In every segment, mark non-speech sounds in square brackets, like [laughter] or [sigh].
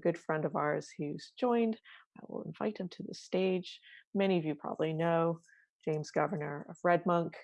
good friend of ours who's joined. I will invite him to the stage. Many of you probably know James Governor of RedMonk,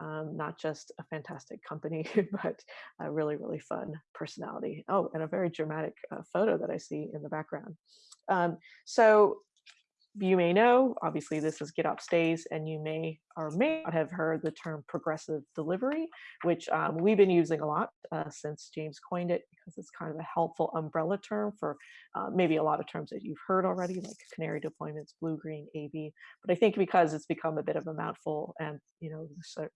um, not just a fantastic company, [laughs] but a really, really fun personality. Oh, and a very dramatic uh, photo that I see in the background. Um, so you may know, obviously this is GitOps Days, and you may or may not have heard the term progressive delivery, which um, we've been using a lot uh, since James coined it, because it's kind of a helpful umbrella term for uh, maybe a lot of terms that you've heard already, like canary deployments, blue, green, AB. But I think because it's become a bit of a mouthful and, you know,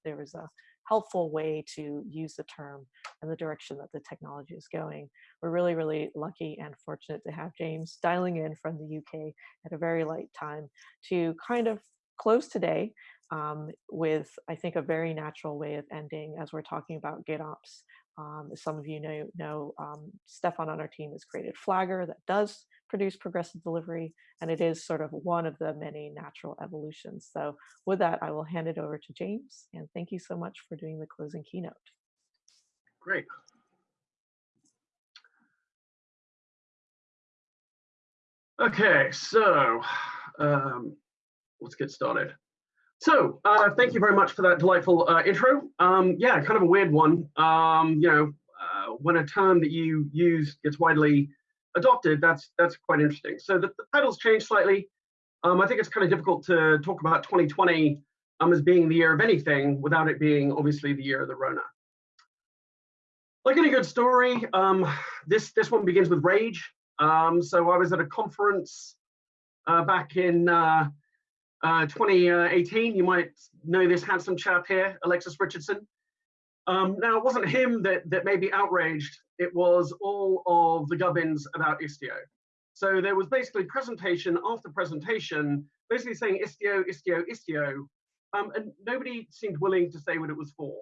there was a helpful way to use the term and the direction that the technology is going. We're really, really lucky and fortunate to have James dialing in from the UK at a very light time to kind of close today um, with, I think, a very natural way of ending as we're talking about GitOps. Um, some of you know, know um, Stefan on our team has created Flagger that does produce progressive delivery, and it is sort of one of the many natural evolutions. So with that, I will hand it over to James, and thank you so much for doing the closing keynote. Great. Okay, so um, let's get started. So uh, thank you very much for that delightful uh, intro. Um, yeah, kind of a weird one. Um, you know, uh, when a term that you use gets widely adopted, that's that's quite interesting. So the, the title's changed slightly. Um, I think it's kind of difficult to talk about 2020 um, as being the year of anything without it being obviously the year of the Rona. Like any good story, um, this this one begins with rage. Um, so I was at a conference uh, back in uh, uh, 2018. You might know this handsome chap here, Alexis Richardson. Um, now, it wasn't him that, that made me outraged. It was all of the gubbins about Istio. So there was basically presentation after presentation, basically saying Istio, Istio, Istio, um, and nobody seemed willing to say what it was for.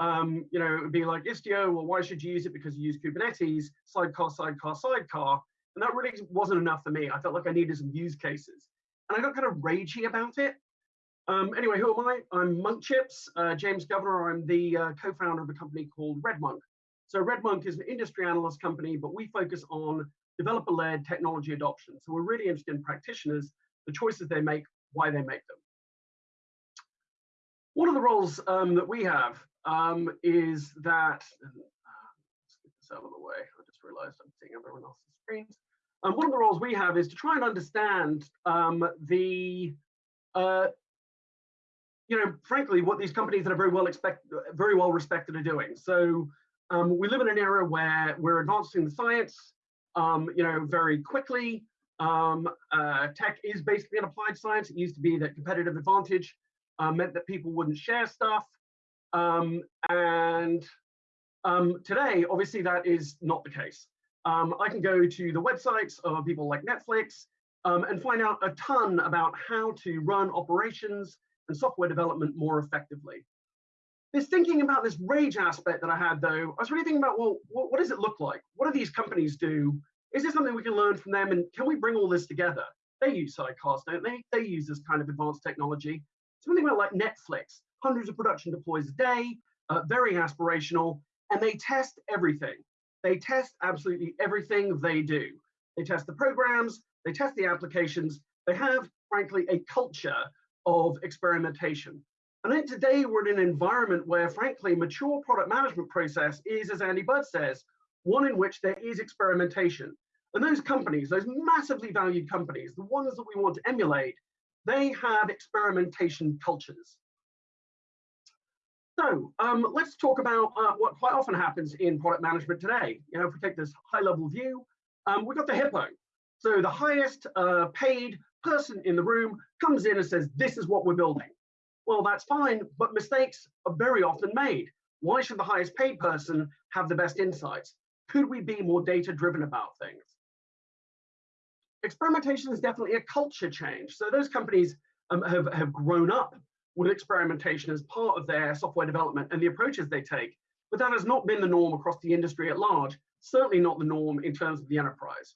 Um, you know, it would be like Istio, well, why should you use it? Because you use Kubernetes, sidecar, sidecar, sidecar. And that really wasn't enough for me. I felt like I needed some use cases. And I got kind of ragey about it. Um, anyway, who am I? I'm Monk Chips, uh, James Governor. I'm the uh, co-founder of a company called RedMonk. So RedMonk is an industry analyst company, but we focus on developer-led technology adoption. So we're really interested in practitioners, the choices they make, why they make them. One of the roles um, that we have um, is that, uh, let's get this out of the way. I just realized I'm seeing everyone else's screens. Um, one of the roles we have is to try and understand um, the uh, you know, frankly, what these companies that are very well expect, very well respected are doing. So um, we live in an era where we're advancing the science, um, you know, very quickly. Um, uh, tech is basically an applied science. It used to be that competitive advantage uh, meant that people wouldn't share stuff. Um, and um, today, obviously, that is not the case. Um, I can go to the websites of people like Netflix and find out a ton about how to run operations and software development more effectively. This thinking about this rage aspect that I had though, I was really thinking about, well, what, what does it look like? What do these companies do? Is there something we can learn from them? And can we bring all this together? They use sidecars, don't they? They use this kind of advanced technology. Something about like Netflix, hundreds of production deploys a day, uh, very aspirational, and they test everything. They test absolutely everything they do. They test the programs, they test the applications. They have, frankly, a culture of experimentation. And I think today we're in an environment where, frankly, mature product management process is, as Andy Budd says, one in which there is experimentation. And those companies, those massively valued companies, the ones that we want to emulate, they have experimentation cultures. So um, let's talk about uh, what quite often happens in product management today. You know, if we take this high level view, um, we've got the hippo. So the highest uh, paid person in the room comes in and says, this is what we're building. Well, that's fine, but mistakes are very often made. Why should the highest paid person have the best insights? Could we be more data driven about things? Experimentation is definitely a culture change. So those companies um, have, have grown up with experimentation as part of their software development and the approaches they take. But that has not been the norm across the industry at large, certainly not the norm in terms of the enterprise.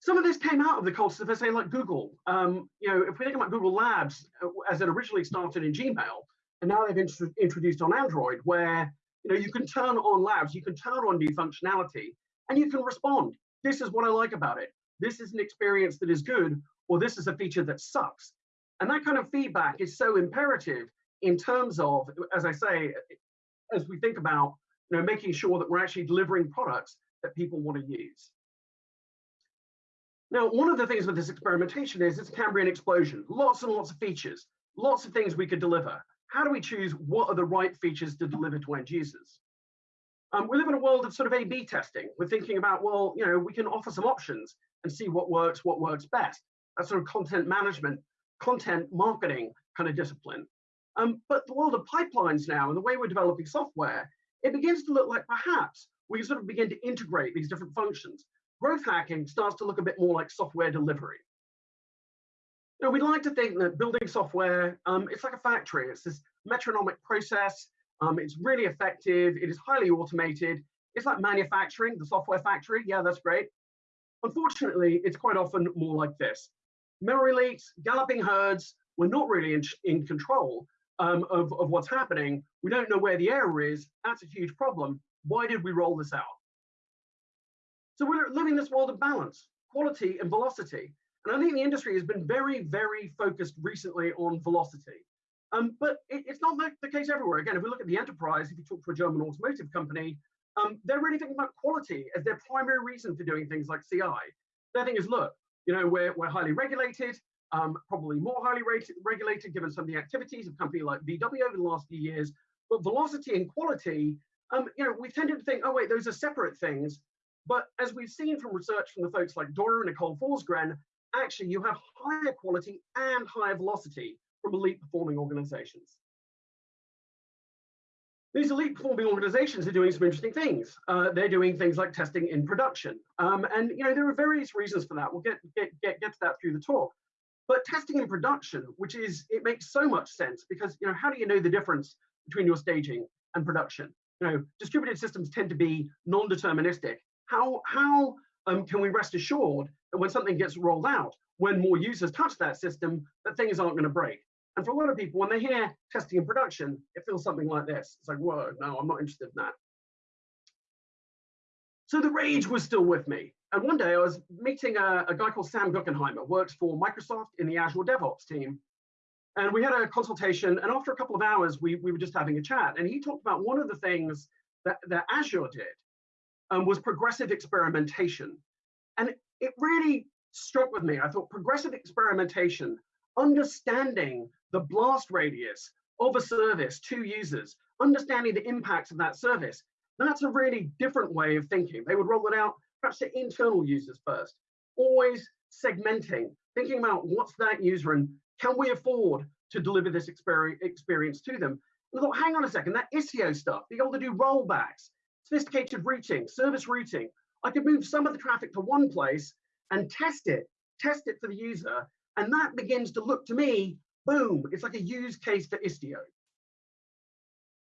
Some of this came out of the culture of, say, like Google. Um, you know, if we think about Google Labs, uh, as it originally started in Gmail, and now they've int introduced on Android, where you know you can turn on Labs, you can turn on new functionality, and you can respond. this is what I like about it. This is an experience that is good, or this is a feature that sucks. And that kind of feedback is so imperative in terms of, as I say, as we think about you know, making sure that we're actually delivering products that people want to use. Now, one of the things with this experimentation is it's Cambrian explosion, lots and lots of features, lots of things we could deliver. How do we choose what are the right features to deliver to end users? Um, we live in a world of sort of A-B testing. We're thinking about, well, you know, we can offer some options and see what works, what works best. That's sort of content management, content marketing kind of discipline. Um, but the world of pipelines now and the way we're developing software, it begins to look like perhaps we sort of begin to integrate these different functions. Growth hacking starts to look a bit more like software delivery. Now, we'd like to think that building software, um, it's like a factory. It's this metronomic process. Um, it's really effective. It is highly automated. It's like manufacturing, the software factory. Yeah, that's great. Unfortunately, it's quite often more like this. Memory leaks, galloping herds, we're not really in, in control um, of, of what's happening. We don't know where the error is. That's a huge problem. Why did we roll this out? So we're living this world of balance, quality and velocity. And I think the industry has been very, very focused recently on velocity. Um, but it, it's not the case everywhere. Again, if we look at the enterprise, if you talk to a German automotive company, um, they're really thinking about quality as their primary reason for doing things like CI. Their thing is, look, you know, we're, we're highly regulated, um, probably more highly rated, regulated given some of the activities of company like VW over the last few years. But velocity and quality, um, you know, we've tended to think, oh wait, those are separate things. But as we've seen from research from the folks like Dora and Nicole Forsgren, actually you have higher quality and higher velocity from elite performing organizations. These elite performing organizations are doing some interesting things. Uh, they're doing things like testing in production. Um, and you know there are various reasons for that. We'll get, get, get, get to that through the talk. But testing in production, which is, it makes so much sense because, you know, how do you know the difference between your staging and production? You know, distributed systems tend to be non-deterministic. How, how um, can we rest assured that when something gets rolled out, when more users touch that system, that things aren't going to break? And for a lot of people, when they hear testing in production, it feels something like this. It's like, whoa, no, I'm not interested in that. So the rage was still with me. And one day I was meeting a, a guy called Sam Guckenheimer, works for Microsoft in the Azure DevOps team. And we had a consultation, and after a couple of hours, we, we were just having a chat. And he talked about one of the things that, that Azure did um, was progressive experimentation. And it really struck with me. I thought progressive experimentation, understanding the blast radius of a service to users, understanding the impacts of that service, that's a really different way of thinking. They would roll it out perhaps to internal users first, always segmenting, thinking about what's that user and can we afford to deliver this experience to them? And I thought, hang on a second, that Istio stuff, being able to do rollbacks, sophisticated routing, service routing, I could move some of the traffic to one place and test it, test it for the user. And that begins to look to me, boom, it's like a use case for Istio.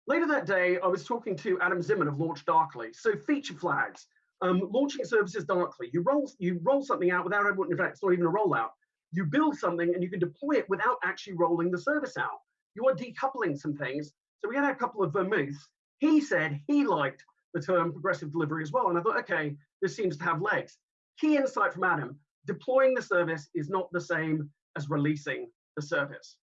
Later that day, I was talking to Adam Zimmerman of LaunchDarkly. So feature flags, um, launching services darkly. You roll, you roll something out without, in fact, it's not even a rollout. You build something and you can deploy it without actually rolling the service out. You are decoupling some things. So we had a couple of vermouths. He said he liked the term progressive delivery as well. And I thought, okay, this seems to have legs. Key insight from Adam, deploying the service is not the same as releasing the service.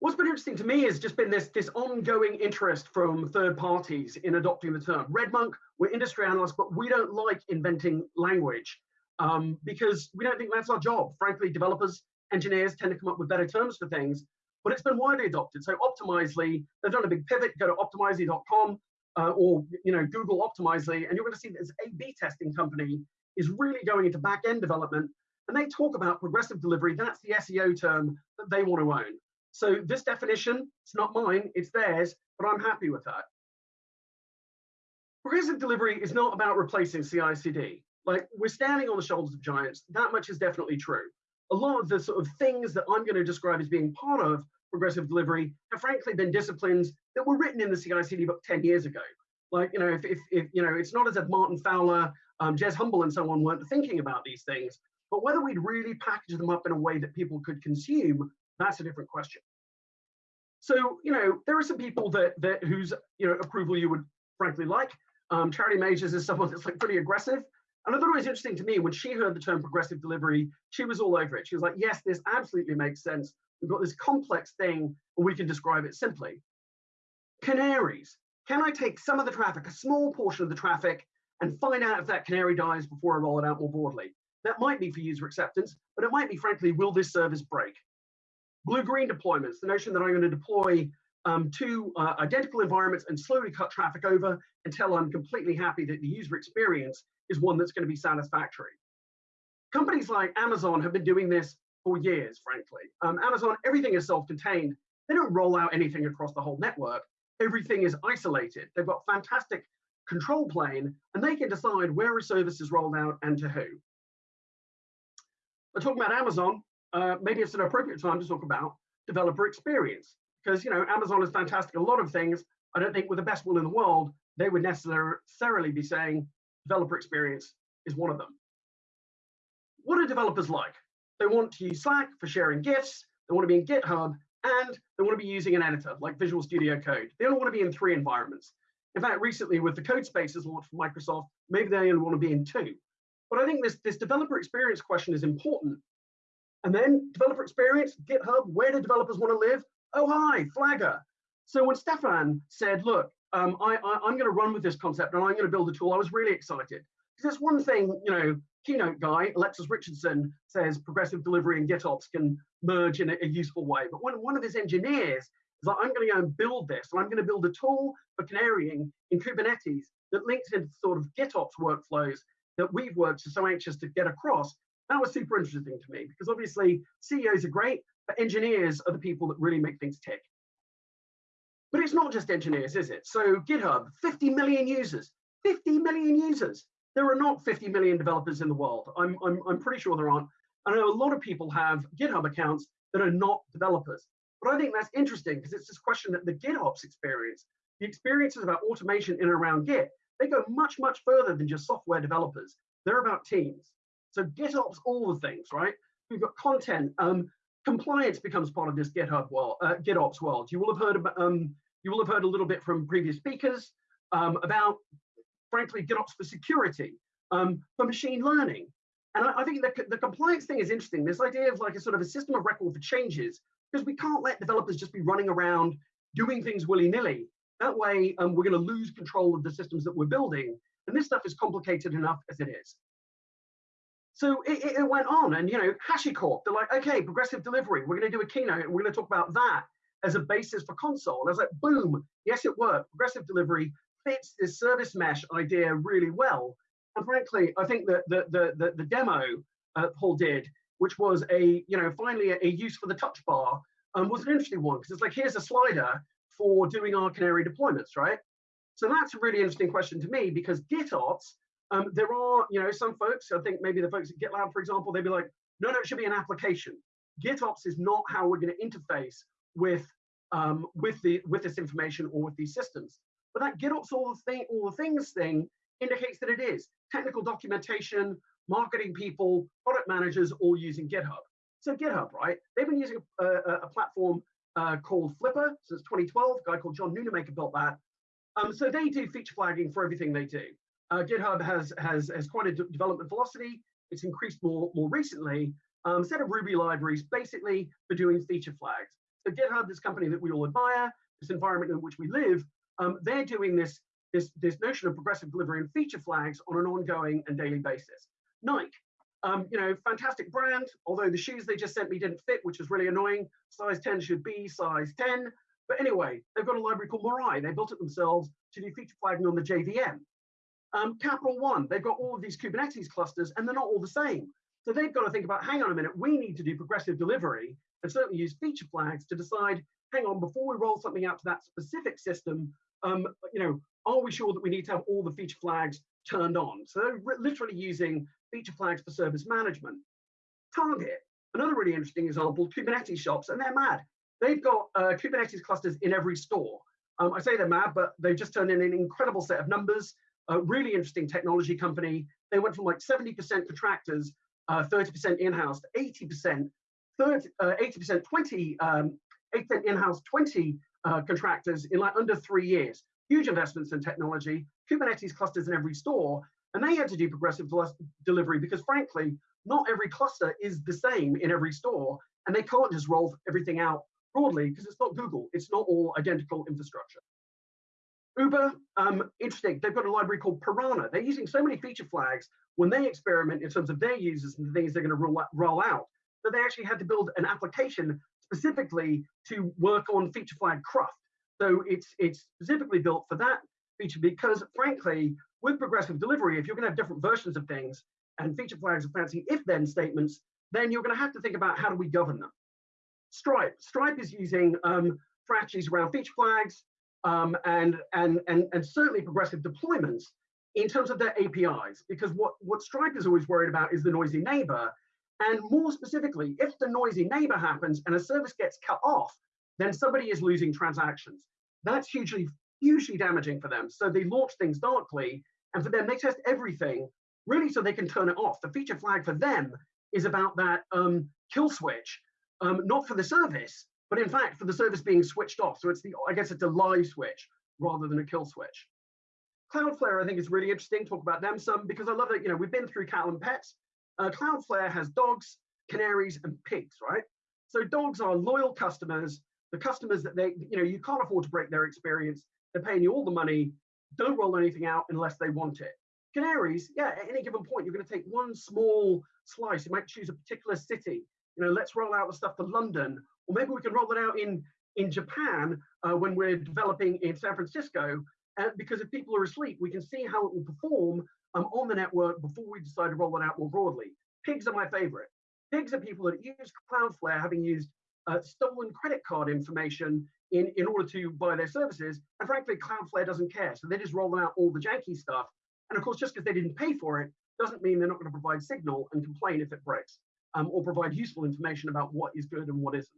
What's been interesting to me has just been this, this ongoing interest from third parties in adopting the term. RedMonk, we're industry analysts, but we don't like inventing language um, because we don't think that's our job. Frankly, developers, engineers tend to come up with better terms for things, but it's been widely adopted. So Optimizely, they've done a big pivot, go to optimizely.com uh, or you know Google Optimizely, and you're going to see that this A-B testing company is really going into back-end development, and they talk about progressive delivery. That's the SEO term that they want to own. So this definition, it's not mine, it's theirs, but I'm happy with that. Progressive delivery is not about replacing CI/CD. Like we're standing on the shoulders of giants. That much is definitely true. A lot of the sort of things that I'm going to describe as being part of progressive delivery have frankly been disciplines that were written in the CI/CD book 10 years ago. Like you know, if, if, if you know, it's not as if Martin Fowler, um, Jez Humble, and so on weren't thinking about these things. But whether we'd really package them up in a way that people could consume that's a different question. So, you know, there are some people that, that whose, you know, approval you would frankly like. Um, Charity Majors is someone that's like pretty aggressive. And I thought it was interesting to me when she heard the term progressive delivery, she was all over it. She was like, yes, this absolutely makes sense. We've got this complex thing and we can describe it simply. Canaries. Can I take some of the traffic, a small portion of the traffic, and find out if that canary dies before I roll it out more broadly? That might be for user acceptance, but it might be, frankly, will this service break? Blue-green deployments, the notion that I'm going to deploy um, two uh, identical environments and slowly cut traffic over until I'm completely happy that the user experience is one that's going to be satisfactory. Companies like Amazon have been doing this for years, frankly. Um, Amazon, everything is self-contained. They don't roll out anything across the whole network. Everything is isolated. They've got fantastic control plane, and they can decide where a service is rolled out and to who. But talking about Amazon, uh, maybe it's an appropriate time to talk about developer experience because you know Amazon is fantastic. A lot of things. I don't think with the best will in the world they would necessarily be saying developer experience is one of them. What are developers like? They want to use Slack for sharing GIFs. They want to be in GitHub, and they want to be using an editor like Visual Studio Code. They don't want to be in three environments. In fact, recently with the code spaces launched from Microsoft, maybe they only want to be in two. But I think this, this developer experience question is important. And then developer experience, GitHub, where do developers want to live? Oh, hi, Flagger. So when Stefan said, look, um, I, I, am going to run with this concept and I'm going to build a tool, I was really excited. Because that's one thing, you know, keynote guy, Alexis Richardson, says progressive delivery and GitOps can merge in a, a useful way. But when one of his engineers is like, I'm going to go and build this, and I'm going to build a tool for canarying in Kubernetes that links into sort of GitOps workflows that we've worked so anxious to get across. That was super interesting to me because obviously CEOs are great, but engineers are the people that really make things tick. But it's not just engineers, is it? So GitHub, 50 million users, 50 million users. There are not 50 million developers in the world. I'm, I'm, I'm pretty sure there aren't. I know a lot of people have GitHub accounts that are not developers. But I think that's interesting because it's this question that the GitOps experience, the experiences about automation in and around Git, they go much, much further than just software developers. They're about teams. So GitOps, all the things, right? We've got content. Um, compliance becomes part of this GitHub world, uh, GitOps world. You will have heard about, um, you will have heard a little bit from previous speakers um, about, frankly, GitOps for security, um, for machine learning. And I, I think the, the compliance thing is interesting. This idea of like a sort of a system of record for changes, because we can't let developers just be running around doing things willy-nilly. That way, um, we're going to lose control of the systems that we're building. And this stuff is complicated enough as it is. So it, it, went on, and you know, HashiCorp, they're like, okay, progressive delivery. We're going to do a keynote, and we're going to talk about that as a basis for Consul. And I was like, boom, yes, it worked. Progressive delivery fits this service mesh idea really well. And frankly, I think that the the the, the demo uh, Paul did, which was a you know finally a, a use for the touch bar, um, was an interesting one because it's like here's a slider for doing our canary deployments, right? So that's a really interesting question to me because GitOps, um, there are, you know, some folks, I think maybe the folks at GitLab, for example, they'd be like, no, no, it should be an application. GitOps is not how we're going to interface with um, with the with this information or with these systems. But that GitOps all the thing, all the things thing indicates that it is technical documentation, marketing people, product managers, all using GitHub. So GitHub, right? They've been using a, a, a platform uh, called Flipper since 2012. A guy called John Nunemaker built that. Um, so they do feature flagging for everything they do. Uh, GitHub has has has quite a development velocity. It's increased more more recently. Um, set of Ruby libraries basically for doing feature flags. So GitHub, this company that we all admire, this environment in which we live, um, they're doing this this this notion of progressive delivery and feature flags on an ongoing and daily basis. Nike, um, you know, fantastic brand, although the shoes they just sent me didn't fit, which is really annoying. Size 10 should be size 10. But anyway, they've got a library called Mirai. They built it themselves to do feature flagging on the JVM. Um, Capital One, they've got all of these Kubernetes clusters and they're not all the same. So they've got to think about, hang on a minute, we need to do progressive delivery and certainly use feature flags to decide, hang on, before we roll something out to that specific system, um, you know, are we sure that we need to have all the feature flags turned on? So they're literally using feature flags for service management. Target, another really interesting example, Kubernetes shops, and they're mad. They've got uh, Kubernetes clusters in every store. Um, I say they're mad, but they've just turned in an incredible set of numbers. A really interesting technology company. They went from like 70% contractors, 30% uh, in-house to 80%, 30, 80%, 20, um, 8% in-house, 20 uh, contractors in like under three years. Huge investments in technology. Kubernetes clusters in every store, and they had to do progressive delivery because frankly, not every cluster is the same in every store, and they can't just roll everything out broadly because it's not Google. It's not all identical infrastructure. Uber, um, interesting, they've got a library called Piranha. They're using so many feature flags when they experiment in terms of their users and the things they're going to roll, roll out, that they actually had to build an application specifically to work on feature flag cruft. So it's it's specifically built for that feature because frankly, with progressive delivery, if you're going to have different versions of things and feature flags are fancy if-then statements, then you're going to have to think about how do we govern them. Stripe. Stripe is using um, strategies around feature flags um, and, and, and, and certainly progressive deployments in terms of their APIs, because what, what Stripe is always worried about is the noisy neighbor. And more specifically, if the noisy neighbor happens and a service gets cut off, then somebody is losing transactions. That's hugely, hugely damaging for them. So they launch things darkly, and for them, they test everything really so they can turn it off. The feature flag for them is about that um, kill switch, um, not for the service, but in fact for the service being switched off. So it's the, I guess it's a live switch rather than a kill switch. Cloudflare, I think is really interesting. Talk about them some because I love that, you know, we've been through cattle and pets. Uh, Cloudflare has dogs, canaries, and pigs, right? So dogs are loyal customers, the customers that they, you know, you can't afford to break their experience. They're paying you all the money. Don't roll anything out unless they want it. Canaries, yeah, at any given point, you're going to take one small slice. You might choose a particular city. You know, let's roll out the stuff to London, or maybe we can roll it out in in Japan uh, when we're developing in San Francisco. Uh, because if people are asleep, we can see how it will perform um, on the network before we decide to roll it out more broadly. Pigs are my favorite. Pigs are people that use Cloudflare having used uh, stolen credit card information in, in order to buy their services. And frankly, Cloudflare doesn't care. So they just roll out all the janky stuff and of course, just because they didn't pay for it doesn't mean they're not going to provide signal and complain if it breaks, um, or provide useful information about what is good and what isn't.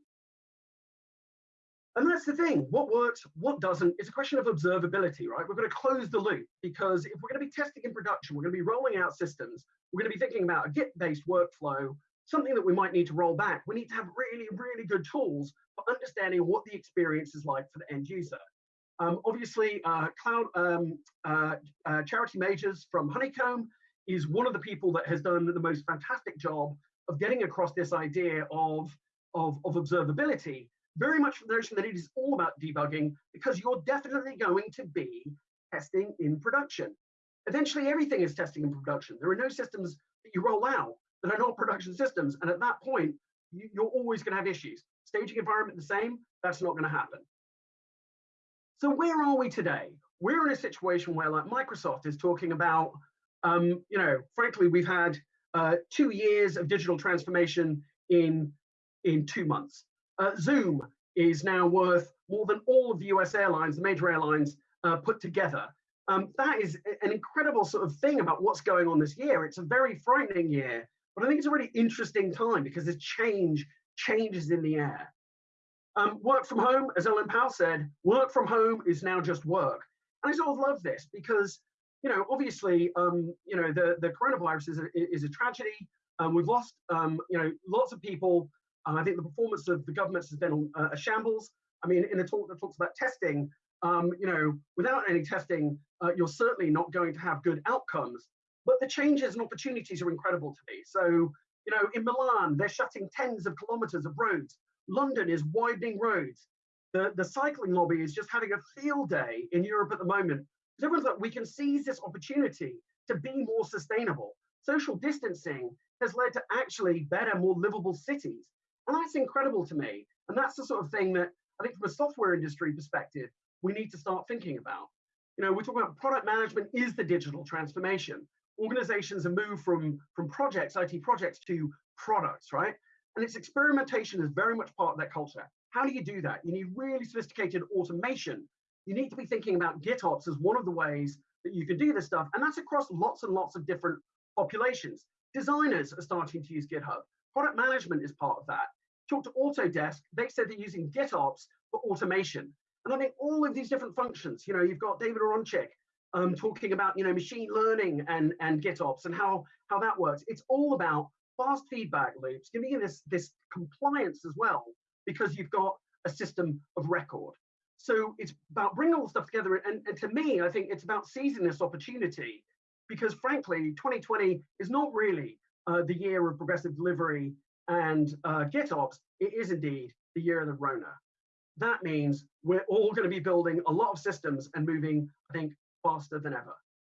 And that's the thing, what works, what doesn't, it's a question of observability, right? We're going to close the loop because if we're going to be testing in production, we're going to be rolling out systems, we're going to be thinking about a Git-based workflow, something that we might need to roll back. We need to have really, really good tools for understanding what the experience is like for the end user. Um, obviously, uh, Cloud um, uh, uh, Charity Majors from Honeycomb is one of the people that has done the most fantastic job of getting across this idea of, of, of observability, very much from the notion that it is all about debugging because you're definitely going to be testing in production. Eventually, everything is testing in production. There are no systems that you roll out that are not production systems. And at that point, you, you're always going to have issues. Staging environment the same, that's not going to happen. So where are we today? We're in a situation where like Microsoft is talking about, um, you know, frankly, we've had uh, two years of digital transformation in, in two months. Uh, Zoom is now worth more than all of the US airlines, the major airlines uh, put together. Um, that is an incredible sort of thing about what's going on this year. It's a very frightening year, but I think it's a really interesting time because there's change, changes in the air. Um, work from home, as Ellen Powell said, work from home is now just work. And I sort of love this because, you know, obviously, um, you know, the, the coronavirus is a, is a tragedy. Um, we've lost, um, you know, lots of people. Uh, I think the performance of the governments has been a, a shambles. I mean, in the talk that talks about testing, um, you know, without any testing, uh, you're certainly not going to have good outcomes. But the changes and opportunities are incredible to me. So, you know, in Milan, they're shutting tens of kilometers of roads London is widening roads. The, the cycling lobby is just having a field day in Europe at the moment. Everyone's like, we can seize this opportunity to be more sustainable. Social distancing has led to actually better, more livable cities. And that's incredible to me. And that's the sort of thing that I think from a software industry perspective, we need to start thinking about. You know, we're talking about product management is the digital transformation. Organizations have moved from, from projects, IT projects to products, right? And its experimentation is very much part of that culture. How do you do that? You need really sophisticated automation. You need to be thinking about GitOps as one of the ways that you can do this stuff. And that's across lots and lots of different populations. Designers are starting to use GitHub. Product management is part of that. Talk to Autodesk, they said they're using GitOps for automation. And I think all of these different functions, you know, you've got David Aronchick um, talking about, you know, machine learning and, and GitOps and how, how that works. It's all about fast feedback loops, giving you this, this compliance as well, because you've got a system of record. so it's about bringing all the stuff together. And, and to me, I think it's about seizing this opportunity because frankly, 2020 is not really uh, the year of progressive delivery and uh, GitOps. It is indeed the year of the Rona. That means we're all going to be building a lot of systems and moving, I think, faster than ever.